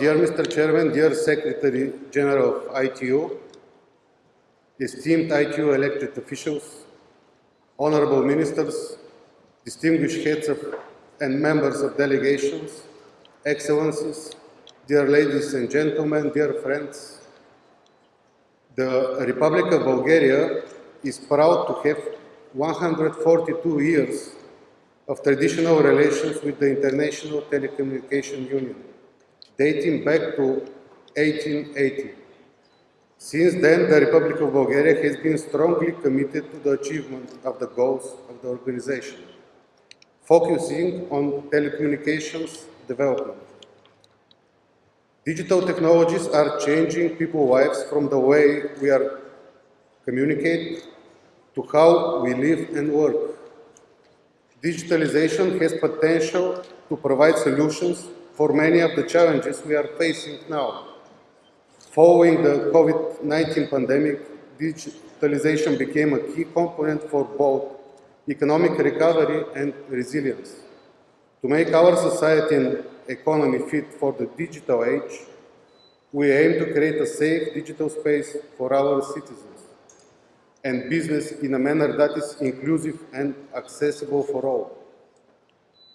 dear Mr. Chairman, dear Secretary General of ITU, esteemed ITU elected officials, honorable ministers, distinguished heads of and members of delegations, excellencies, dear ladies and gentlemen, dear friends, the Republic of Bulgaria is proud to have 142 years of traditional relations with the International Telecommunication Union, dating back to 1880. Since then, the Republic of Bulgaria has been strongly committed to the achievement of the goals of the organization, focusing on telecommunications development. Digital technologies are changing people's lives from the way we are communicate to how we live and work. Digitalization has potential to provide solutions for many of the challenges we are facing now. Following the COVID-19 pandemic, digitalization became a key component for both economic recovery and resilience. To make our society and economy fit for the digital age, we aim to create a safe digital space for our citizens and business in a manner that is inclusive and accessible for all.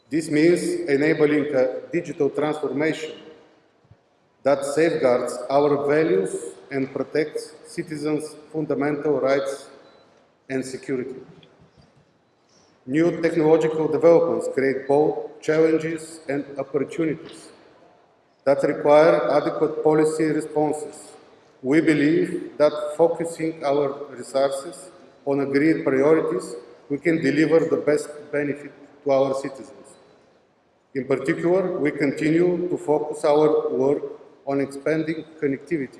This means enabling a digital transformation that safeguards our values and protects citizens' fundamental rights and security. New technological developments create both challenges and opportunities that require adequate policy responses. We believe that focusing our resources on agreed priorities, we can deliver the best benefit to our citizens. In particular, we continue to focus our work on expanding connectivity,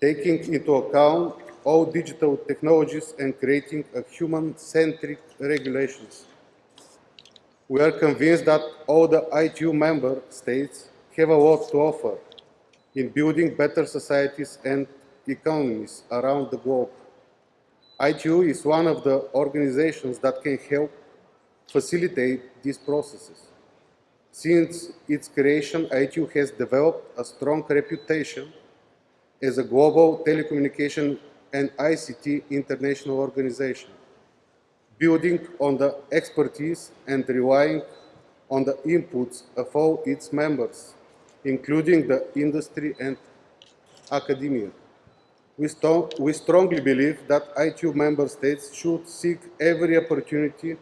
taking into account all digital technologies and creating a human-centric regulations. We are convinced that all the ITU member states have a lot to offer in building better societies and economies around the globe. ITU is one of the organizations that can help facilitate these processes. Since its creation, ITU has developed a strong reputation as a global telecommunication and ICT international organization, building on the expertise and relying on the inputs of all its members, including the industry and academia. We, st we strongly believe that ITU member states should seek every opportunity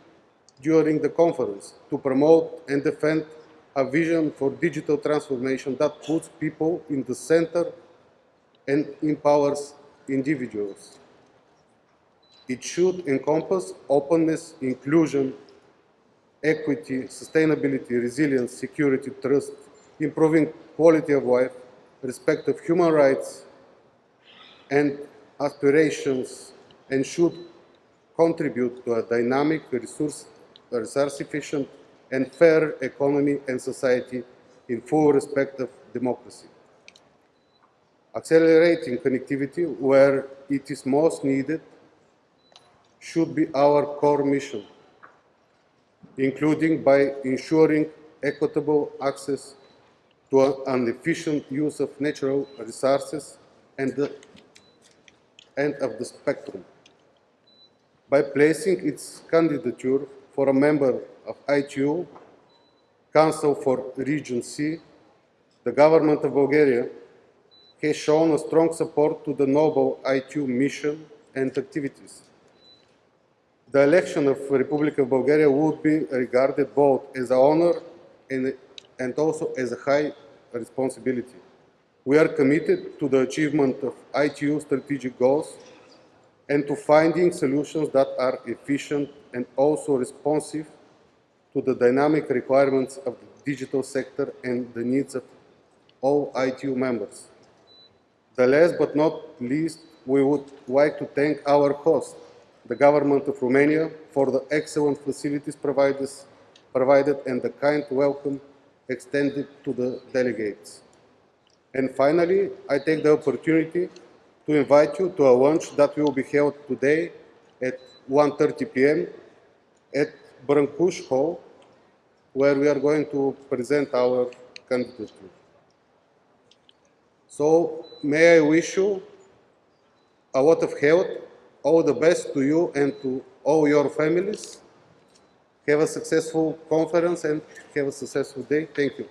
during the conference to promote and defend a vision for digital transformation that puts people in the center and empowers individuals. It should encompass openness, inclusion, equity, sustainability, resilience, security, trust, improving quality of life, respect of human rights and aspirations, and should contribute to a dynamic, resource, resource efficient, and fair economy and society in full respect of democracy. Accelerating connectivity where it is most needed should be our core mission, including by ensuring equitable access to an efficient use of natural resources and, the, of the spectrum. By placing its candidature for a member of ITU, Council for Region C, the government of Bulgaria has shown a strong support to the noble ITU mission and activities. The election of the Republic of Bulgaria would be regarded both as an honor and, and also as a high responsibility. We are committed to the achievement of ITU strategic goals and to finding solutions that are efficient and also responsive to the dynamic requirements of the digital sector and the needs of all ITU members. The last but not least, we would like to thank our host, the government of Romania, for the excellent facilities provided, and the kind welcome extended to the delegates. And finally, I take the opportunity to invite you to a lunch that will be held today at 1.30 p.m. at Brancuș Hall, where we are going to present our candidature. So may I wish you a lot of health, all the best to you and to all your families. Have a successful conference and have a successful day. Thank you.